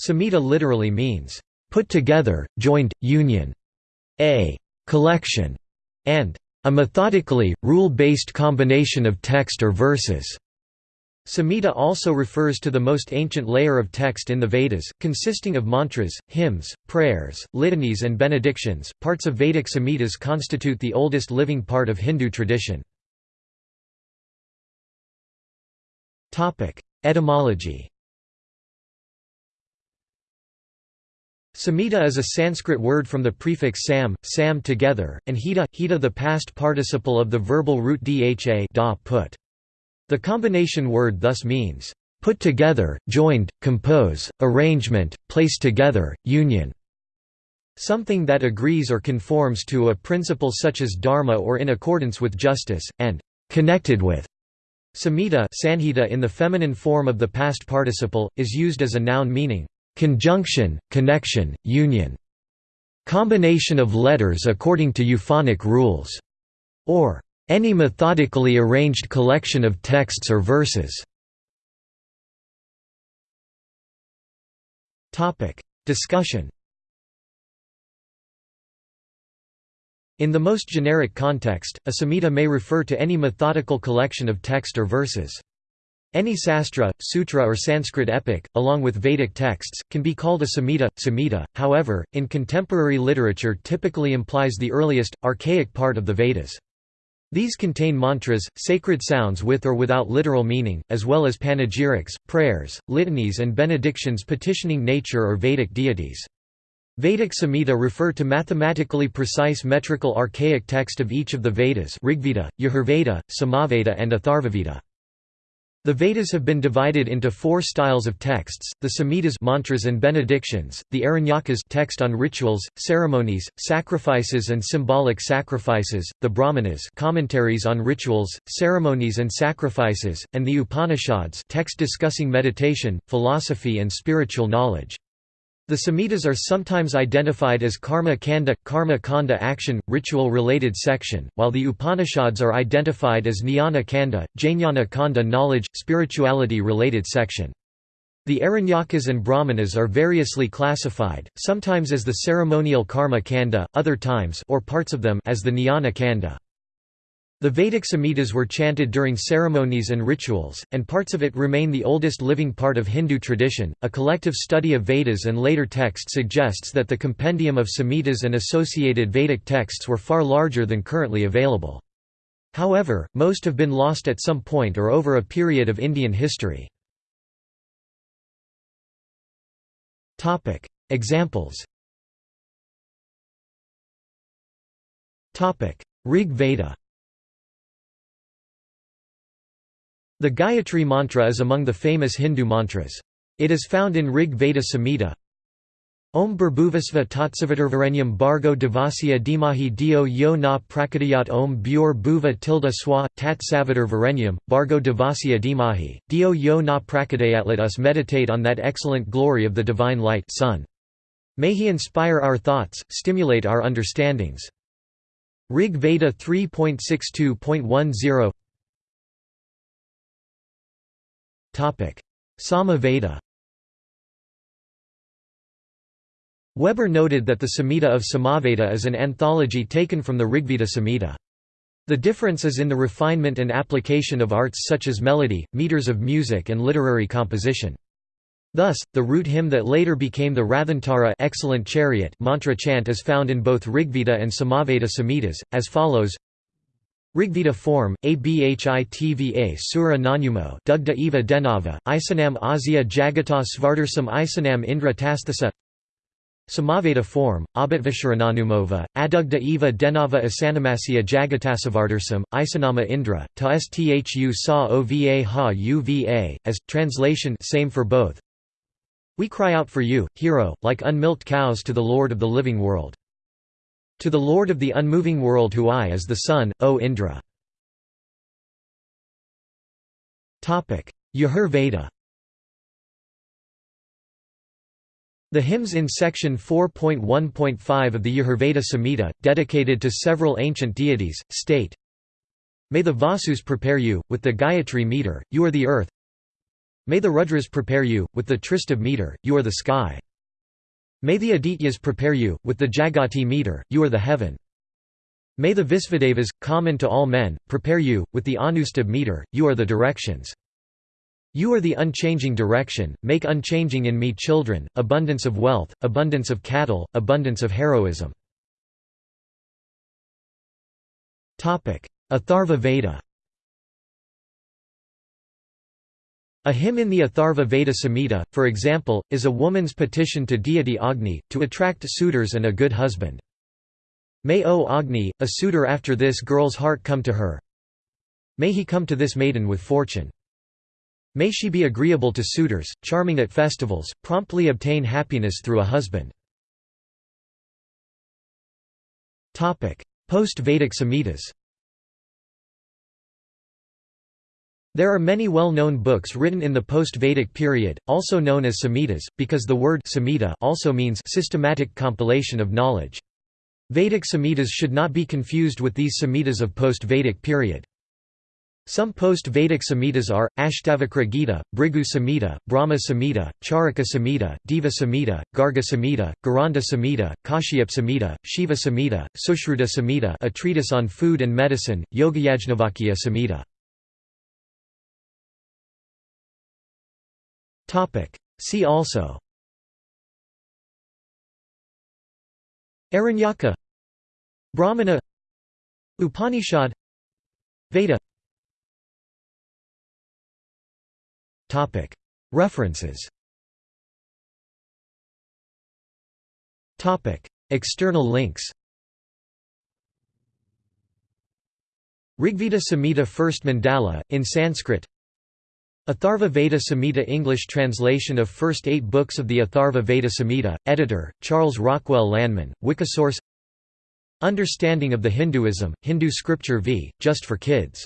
Samhita literally means, "...put together, joined, union", a "...collection", and a methodically, rule-based combination of text or verses. Samhita also refers to the most ancient layer of text in the Vedas, consisting of mantras, hymns, prayers, litanies and benedictions. Parts of Vedic Samhitas constitute the oldest living part of Hindu tradition. Etymology. Samhita is a Sanskrit word from the prefix sam, sam together, and hita, hita the past participle of the verbal root dha da put. The combination word thus means, "...put together, joined, compose, arrangement, place together, union." Something that agrees or conforms to a principle such as dharma or in accordance with justice, and "...connected with." Samhita sanhita in the feminine form of the past participle, is used as a noun meaning, "...conjunction, connection, union." Combination of letters according to euphonic rules, or any methodically arranged collection of texts or verses. Discussion In the most generic context, a samhita may refer to any methodical collection of text or verses. Any sastra, sutra or Sanskrit epic, along with Vedic texts, can be called a samhita. Samhita, however, in contemporary literature typically implies the earliest, archaic part of the Vedas. These contain mantras, sacred sounds with or without literal meaning, as well as panegyrics, prayers, litanies and benedictions petitioning nature or Vedic deities. Vedic Samhita refer to mathematically precise metrical archaic text of each of the Vedas Rigveda, Yajurveda, Samaveda and Atharvaveda. The Vedas have been divided into four styles of texts: the Samhitas, mantras and benedictions; the Aranyakas, text on rituals, ceremonies, sacrifices and symbolic sacrifices; the Brahmanas, commentaries on rituals, ceremonies and sacrifices; and the Upanishads, text discussing meditation, philosophy and spiritual knowledge. The Samhitas are sometimes identified as karma kanda, karma kanda action, ritual-related section, while the Upanishads are identified as jnana kanda, jnana kanda knowledge, spirituality-related section. The Aranyakas and Brahmanas are variously classified, sometimes as the ceremonial karma kanda, other times or parts of them as the jnana kanda. The Vedic Samhitas were chanted during ceremonies and rituals, and parts of it remain the oldest living part of Hindu tradition. A collective study of Vedas and later texts suggests that the compendium of Samhitas and associated Vedic texts were far larger than currently available. However, most have been lost at some point or over a period of Indian history. Examples Rig Veda The Gayatri mantra is among the famous Hindu mantras. It is found in Rig Veda Samhita. Om Burbhuvasva Tatsavitarvarenyam Bargo Devasya Dimahi Dio Yo Na Prakadayat Om Bur Bhuva Tilda Swa, Tat Bargo Devasya Dimahi, Dio Yo Na Prakadayat Let us meditate on that excellent glory of the divine light sun. May he inspire our thoughts, stimulate our understandings. Rig Veda 3.62.10 Sama Veda Weber noted that the Samhita of Samaveda is an anthology taken from the Rigveda Samhita. The difference is in the refinement and application of arts such as melody, meters of music and literary composition. Thus, the root hymn that later became the Rathantara excellent chariot mantra chant is found in both Rigveda and Samaveda Samhitas, as follows Rigveda form, abhitva sura nanumo dugda eva denava, isanam azia jagata svartarsam isanam indra tasthasa Samaveda form, abhatvasharananumova, adugda eva denava asanamasya jagatasavartarsam, isanama indra, ta sthu sa ova ha uva, as, translation same for both. We cry out for you, hero, like unmilked cows to the Lord of the living world. To the Lord of the unmoving world who I is the sun, O Indra. Yajur Veda The hymns in section 4.1.5 of the Yajurveda Samhita, dedicated to several ancient deities, state, May the Vasus prepare you, with the Gayatri meter, you are the earth, May the Rudras prepare you, with the Tristubh meter, you are the sky. May the Adityas prepare you, with the Jagati meter, you are the heaven. May the Visvadevas, common to all men, prepare you, with the Anustubh meter, you are the directions. You are the unchanging direction, make unchanging in me children, abundance of wealth, abundance of cattle, abundance of heroism. Atharva Veda A hymn in the Atharva Veda Samhita, for example, is a woman's petition to deity Agni, to attract suitors and a good husband. May O Agni, a suitor after this girl's heart come to her. May he come to this maiden with fortune. May she be agreeable to suitors, charming at festivals, promptly obtain happiness through a husband. Post-Vedic Samhitas There are many well-known books written in the post-Vedic period, also known as Samhitas, because the word Samhita also means systematic compilation of knowledge. Vedic Samhitas should not be confused with these Samhitas of post-Vedic period. Some post-Vedic Samhitas are, Ashtavakra Gita, Bhrigu Samhita, Brahma Samhita, Charaka Samhita, Deva Samhita, Garga Samhita, Gheranda Samhita, Kashyap Samhita, Shiva Samhita, Sushruta Samhita a treatise on food and medicine, Yogayajnavalkya Samhita. See also. Aranyaka. Brahmana. Upanishad. Veda. References. External links. Rigveda Samhita First Mandala, in Sanskrit Atharva Veda Samhita English translation of first eight books of the Atharva Veda Samhita, editor, Charles Rockwell Lanman, Wikisource Understanding of the Hinduism, Hindu Scripture v. Just for Kids